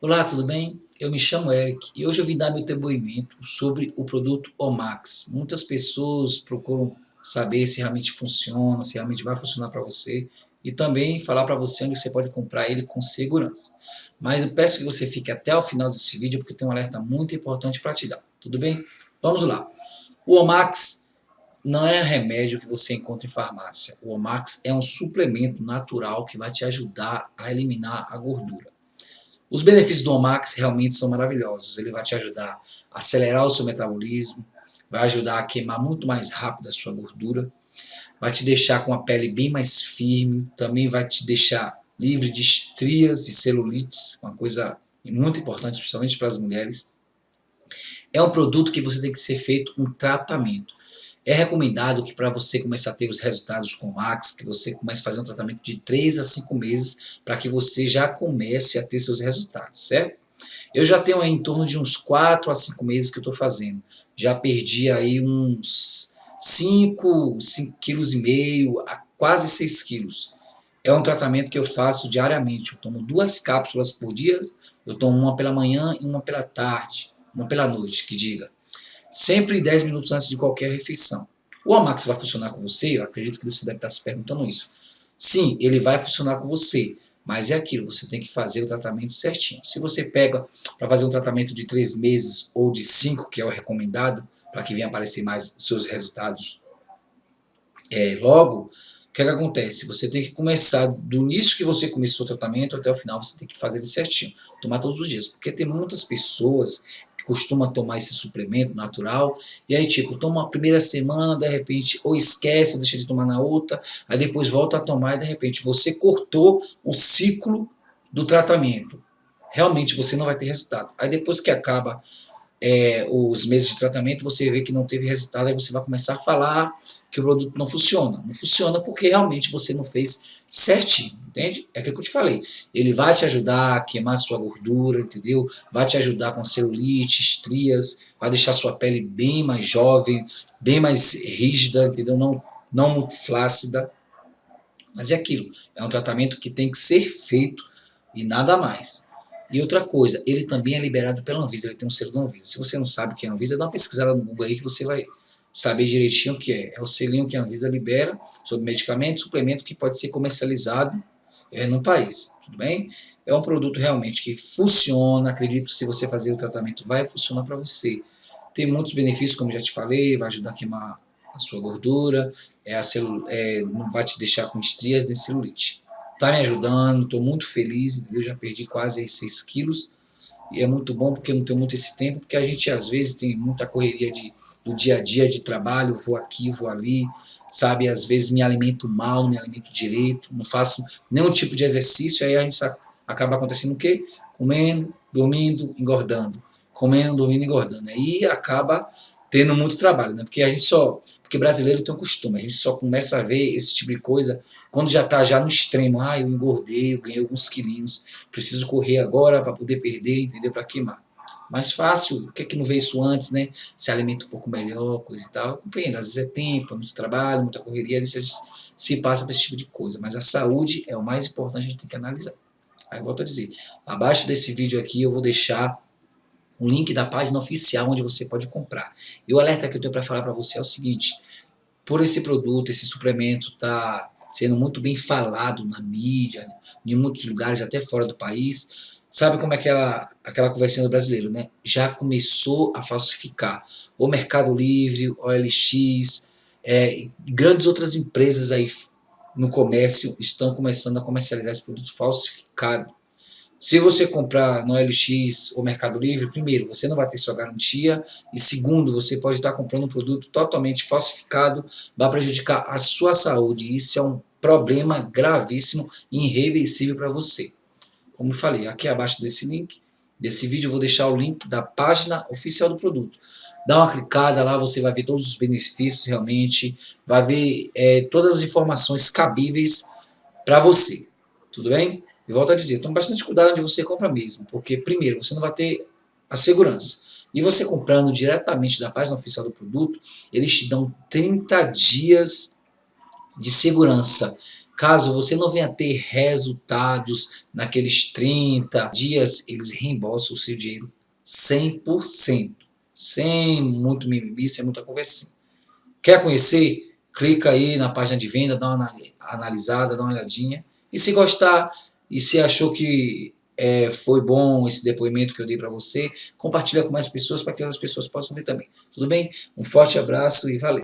Olá, tudo bem? Eu me chamo Eric e hoje eu vim dar meu depoimento sobre o produto Omax. Muitas pessoas procuram saber se realmente funciona, se realmente vai funcionar para você e também falar para você onde você pode comprar ele com segurança. Mas eu peço que você fique até o final desse vídeo porque tem um alerta muito importante para te dar, tudo bem? Vamos lá. O Omax não é remédio que você encontra em farmácia. O Omax é um suplemento natural que vai te ajudar a eliminar a gordura. Os benefícios do Omax realmente são maravilhosos. Ele vai te ajudar a acelerar o seu metabolismo, vai ajudar a queimar muito mais rápido a sua gordura, vai te deixar com a pele bem mais firme, também vai te deixar livre de estrias e celulites, uma coisa muito importante, principalmente para as mulheres. É um produto que você tem que ser feito um tratamento. É recomendado que para você começar a ter os resultados com Max, que você comece a fazer um tratamento de 3 a 5 meses para que você já comece a ter seus resultados, certo? Eu já tenho em torno de uns 4 a 5 meses que eu estou fazendo. Já perdi aí uns 5, 5 quilos e meio a quase 6 quilos. É um tratamento que eu faço diariamente. Eu tomo duas cápsulas por dia. Eu tomo uma pela manhã e uma pela tarde. Uma pela noite, que diga sempre 10 minutos antes de qualquer refeição. O Amax vai funcionar com você? Eu acredito que você deve estar se perguntando isso. Sim, ele vai funcionar com você, mas é aquilo, você tem que fazer o tratamento certinho. Se você pega para fazer um tratamento de 3 meses ou de 5, que é o recomendado, para que venha aparecer mais seus resultados é, logo, o que, é que acontece? Você tem que começar, do início que você começou o tratamento até o final, você tem que fazer ele certinho, tomar todos os dias, porque tem muitas pessoas costuma tomar esse suplemento natural, e aí tipo, toma a primeira semana, de repente, ou esquece, ou deixa de tomar na outra, aí depois volta a tomar e de repente você cortou o ciclo do tratamento. Realmente você não vai ter resultado. Aí depois que acaba é, os meses de tratamento, você vê que não teve resultado, aí você vai começar a falar que o produto não funciona. Não funciona porque realmente você não fez certinho, entende? É aquilo que eu te falei. Ele vai te ajudar a queimar sua gordura, entendeu? Vai te ajudar com celulite, estrias, vai deixar sua pele bem mais jovem, bem mais rígida, entendeu? Não, não muito flácida. Mas é aquilo, é um tratamento que tem que ser feito e nada mais. E outra coisa, ele também é liberado pela Anvisa, ele tem um selo da Anvisa. Se você não sabe o que é a Anvisa, dá uma pesquisada no Google aí que você vai saber direitinho o que é. É o selinho que a Anvisa libera sobre medicamento, suplemento que pode ser comercializado é, no país, tudo bem? É um produto realmente que funciona, acredito se você fazer o tratamento vai funcionar para você. Tem muitos benefícios, como já te falei, vai ajudar a queimar a sua gordura, é, a celu é, não vai te deixar com estrias de celulite. Está me ajudando, estou muito feliz, entendeu? Já perdi quase 6 quilos, e é muito bom porque eu não tenho muito esse tempo, porque a gente às vezes tem muita correria de, do dia a dia de trabalho, vou aqui, vou ali, sabe, às vezes me alimento mal, me alimento direito, não faço nenhum tipo de exercício, aí a gente acaba acontecendo o quê? Comendo, dormindo, engordando, comendo, dormindo, engordando, aí acaba tendo muito trabalho, né? Porque a gente só, porque brasileiro tem um costume, a gente só começa a ver esse tipo de coisa quando já está já no extremo, ah, eu engordei, eu ganhei alguns quilinhos, preciso correr agora para poder perder, entendeu? Para queimar. Mais fácil, o que é que não vê isso antes, né? Se alimenta um pouco melhor, coisa e tal. Eu compreendo, às vezes é tempo, é muito trabalho, muita correria, às vezes se passa por esse tipo de coisa. Mas a saúde é o mais importante, a gente tem que analisar. Aí volto a dizer, abaixo desse vídeo aqui eu vou deixar o link da página oficial onde você pode comprar. E o alerta que eu tenho para falar para você é o seguinte, por esse produto, esse suplemento tá sendo muito bem falado na mídia, em muitos lugares, até fora do país, sabe como é aquela, aquela conversinha do brasileiro, né? Já começou a falsificar. O Mercado Livre, OLX, é, grandes outras empresas aí no comércio estão começando a comercializar esse produto falsificado. Se você comprar no LX ou Mercado Livre, primeiro, você não vai ter sua garantia e segundo, você pode estar comprando um produto totalmente falsificado, vai prejudicar a sua saúde. Isso é um problema gravíssimo e irreversível para você. Como eu falei, aqui abaixo desse link, desse vídeo, eu vou deixar o link da página oficial do produto. Dá uma clicada lá, você vai ver todos os benefícios realmente, vai ver é, todas as informações cabíveis para você. Tudo bem? E volto a dizer, tome bastante cuidado onde você compra mesmo, porque primeiro, você não vai ter a segurança. E você comprando diretamente da página oficial do produto, eles te dão 30 dias de segurança. Caso você não venha ter resultados naqueles 30 dias, eles reembolsam o seu dinheiro 100%. Sem muito mimimi, sem muita conversinha. Quer conhecer? Clica aí na página de venda, dá uma analisada, dá uma olhadinha. E se gostar, e se achou que é, foi bom esse depoimento que eu dei para você, compartilha com mais pessoas para que outras pessoas possam ver também. Tudo bem? Um forte abraço e valeu!